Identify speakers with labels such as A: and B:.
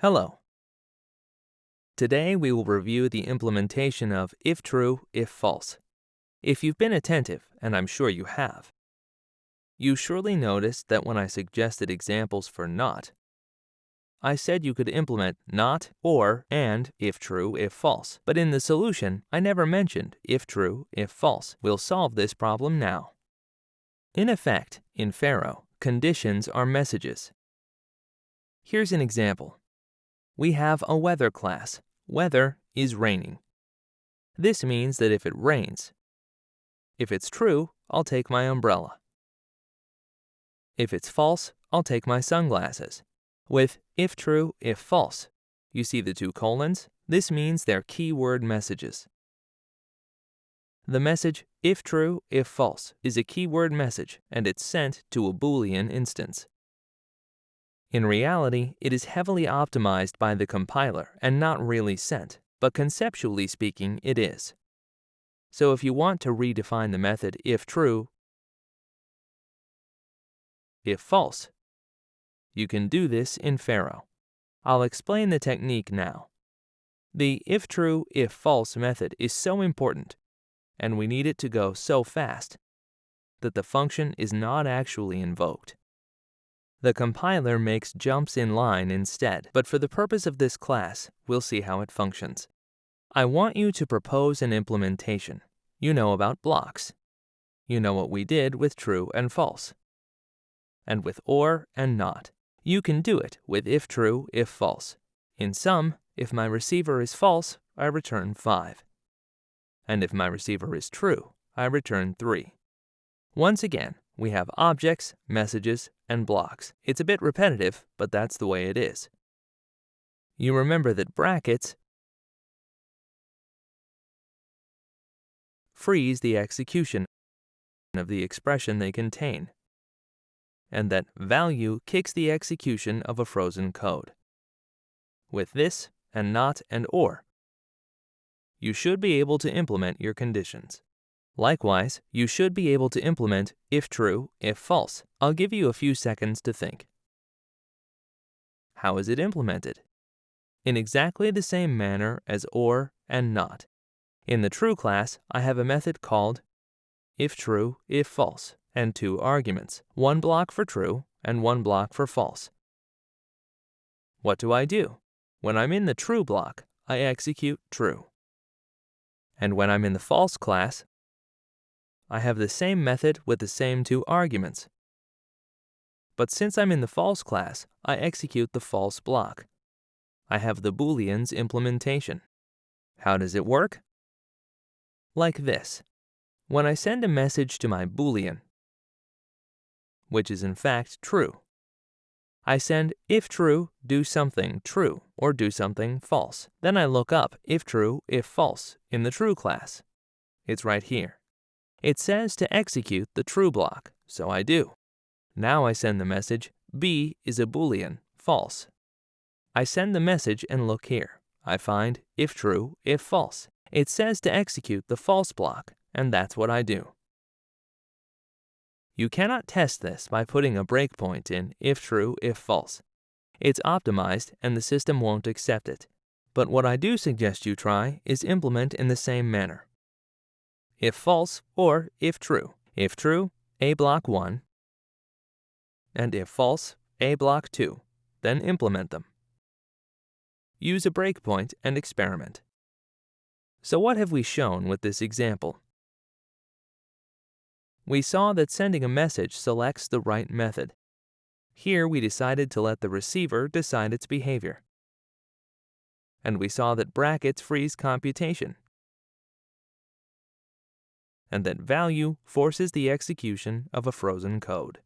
A: Hello. Today we will review the implementation of if true, if false. If you've been attentive, and I'm sure you have, you surely noticed that when I suggested examples for not, I said you could implement not, or, and if true, if false. But in the solution, I never mentioned if true, if false. We'll solve this problem now. In effect, in Pharo, conditions are messages. Here's an example. We have a weather class. Weather is raining. This means that if it rains, if it's true, I'll take my umbrella. If it's false, I'll take my sunglasses. With if true, if false, you see the two colons? This means they're keyword messages. The message if true, if false is a keyword message and it's sent to a Boolean instance. In reality, it is heavily optimized by the compiler and not really sent, but conceptually speaking, it is. So if you want to redefine the method if true, if false, you can do this in Pharo. I'll explain the technique now. The if true, if false method is so important, and we need it to go so fast, that the function is not actually invoked. The compiler makes jumps in line instead, but for the purpose of this class, we'll see how it functions. I want you to propose an implementation. You know about blocks. You know what we did with true and false. And with or and not. You can do it with if true, if false. In sum, if my receiver is false, I return 5. And if my receiver is true, I return 3. Once again, we have objects, messages, and blocks. It's a bit repetitive, but that's the way it is. You remember that brackets freeze the execution of the expression they contain, and that value kicks the execution of a frozen code. With this, and not and or, you should be able to implement your conditions. Likewise, you should be able to implement if true, if false. I'll give you a few seconds to think. How is it implemented? In exactly the same manner as or and not. In the true class, I have a method called if true, if false, and two arguments, one block for true and one block for false. What do I do? When I'm in the true block, I execute true. And when I'm in the false class, I have the same method with the same two arguments. But since I'm in the false class, I execute the false block. I have the booleans implementation. How does it work? Like this. When I send a message to my boolean, which is in fact true, I send if true, do something true, or do something false. Then I look up if true, if false in the true class. It's right here. It says to execute the true block, so I do. Now I send the message, B is a boolean, false. I send the message and look here. I find if true, if false. It says to execute the false block, and that's what I do. You cannot test this by putting a breakpoint in if true, if false. It's optimized and the system won't accept it. But what I do suggest you try is implement in the same manner if false or if true. If true, A block 1, and if false, A block 2. Then implement them. Use a breakpoint and experiment. So what have we shown with this example? We saw that sending a message selects the right method. Here we decided to let the receiver decide its behavior. And we saw that brackets freeze computation and that value forces the execution of a frozen code.